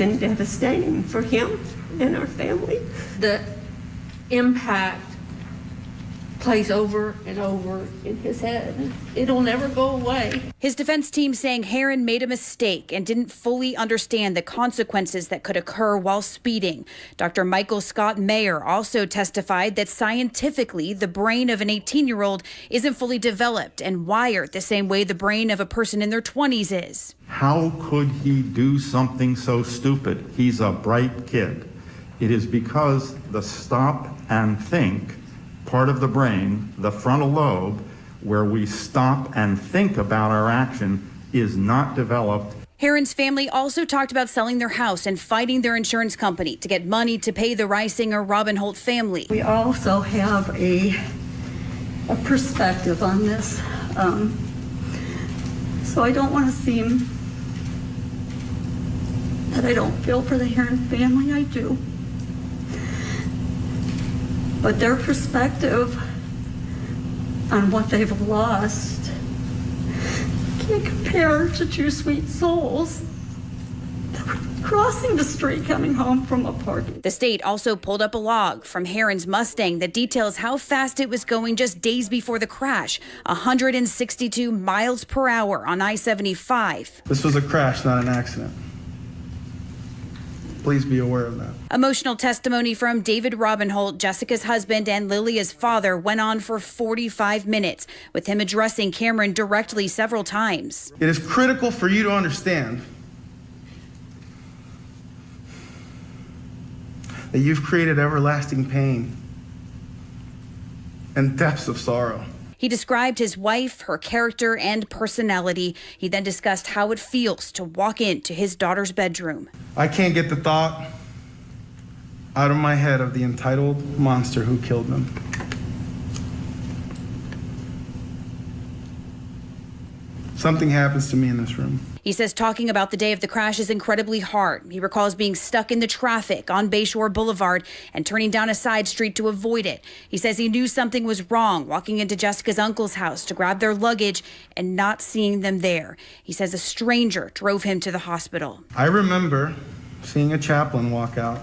been devastating for him and our family. The impact plays over and over in his head. It'll never go away. His defense team saying Herrin made a mistake and didn't fully understand the consequences that could occur while speeding. Dr. Michael Scott Mayer also testified that scientifically, the brain of an 18 year old isn't fully developed and wired the same way the brain of a person in their 20s is. How could he do something so stupid? He's a bright kid. It is because the stop and think part of the brain, the frontal lobe, where we stop and think about our action, is not developed. Herrin's family also talked about selling their house and fighting their insurance company to get money to pay the Reisinger Raubenolt family. We also have a, a perspective on this. Um, so I don't want to seem that I don't feel for the Herrin family. I do. But their perspective on what they've lost can't compare to two sweet souls crossing the street coming home from a party. The state also pulled up a log from Herrin's Mustang that details how fast it was going just days before the crash 162 miles per hour on I 75. This was a crash, not an accident. Please be aware of that. Emotional testimony from David Raubenolt, Jessica's husband, and Lillia's father went on for 45 minutes, with him addressing Cameron directly several times. It is critical for you to understand that you've created everlasting pain and depths of sorrow. He described his wife, her character, and personality. He then discussed how it feels to walk into his daughter's bedroom. I can't get the thought out of my head of the entitled monster who killed them. Something happens to me in this room. He says talking about the day of the crash is incredibly hard. He recalls being stuck in the traffic on Bayshore Boulevard and turning down a side street to avoid it. He says he knew something was wrong walking into Jessica's uncle's house to grab their luggage and not seeing them there. He says a stranger drove him to the hospital. I remember seeing a chaplain walk out,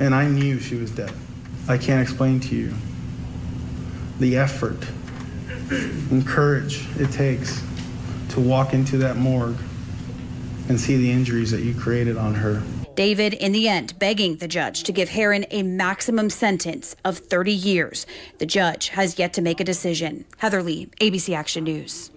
and I knew she was dead. I can't explain to you the effort and courage it takes to walk into that morgue and see the injuries that you created on her. David, in the end, begging the judge to give Herrin a maximum sentence of 30 years. The judge has yet to make a decision. Heather Lee, ABC Action News.